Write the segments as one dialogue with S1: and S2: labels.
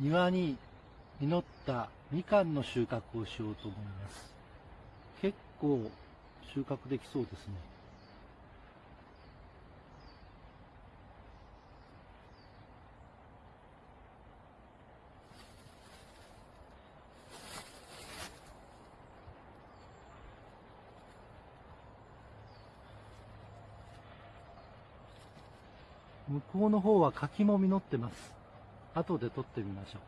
S1: 庭に実ったみかんの収穫をしようと思います。結構収穫できそうですね。向こうの方は柿も実ってます。後で撮ってみましょう。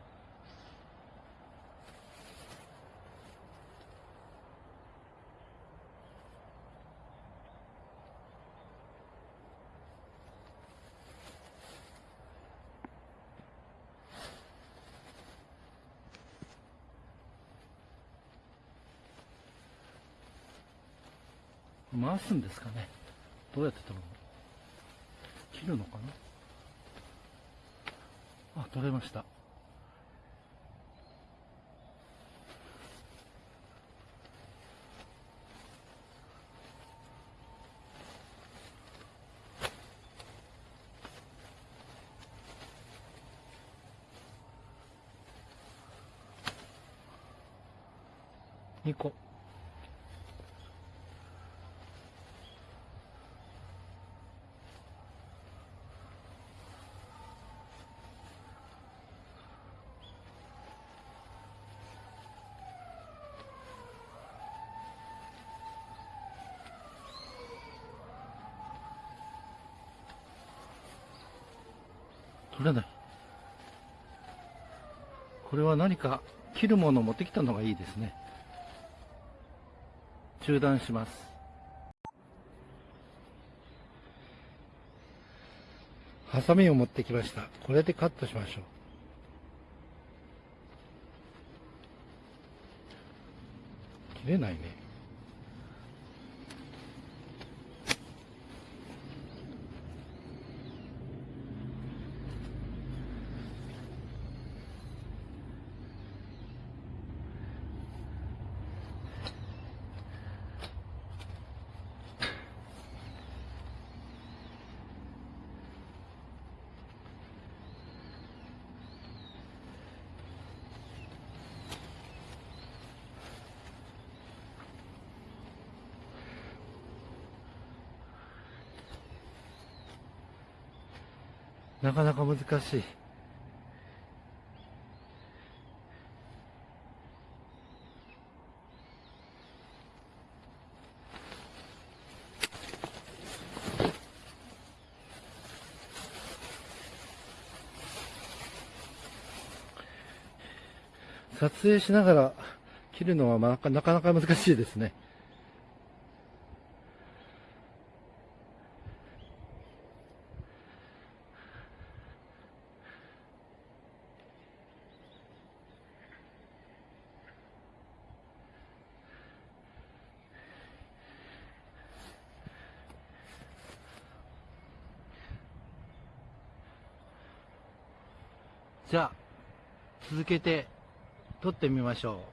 S1: 回すんですかね。どうやって取るの？切るのかな？あ取れました。2個。取れない。これは何か切るものを持ってきたのがいいですね。中断します。ハサミを持ってきました。これでカットしましょう。切れないね。なかなか難しい。撮影しながら切るのはなかなか難しいですね。じゃあ、続けて撮ってみましょ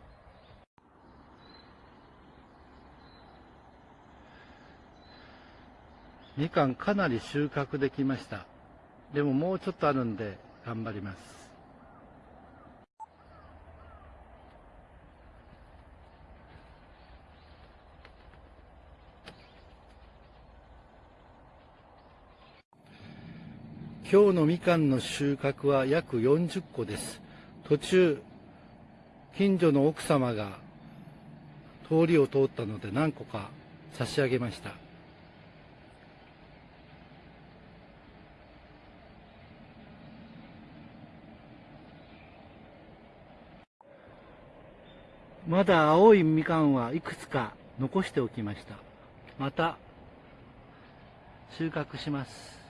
S1: う。みかんかなり収穫できました。でももうちょっとあるんで頑張ります。今日のみかんの収穫は約40個です。途中、近所の奥様が通りを通ったので何個か差し上げました。まだ青いみかんはいくつか残しておきました。また収穫します。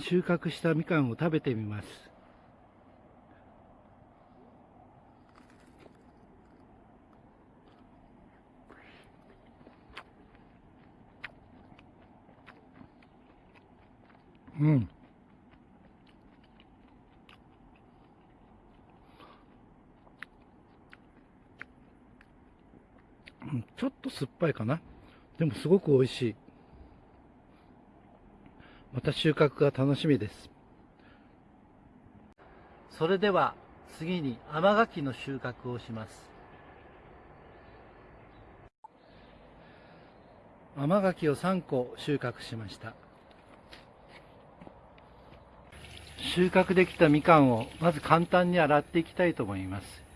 S1: 収穫したみかんを食べてみます。うん。ちょっと酸っぱいかな。でもすごく美味しい。また収穫が楽しみです。それでは次に甘柿の収穫をします。甘柿を3個収穫しました。収穫できたみかんをまず簡単に洗っていきたいと思います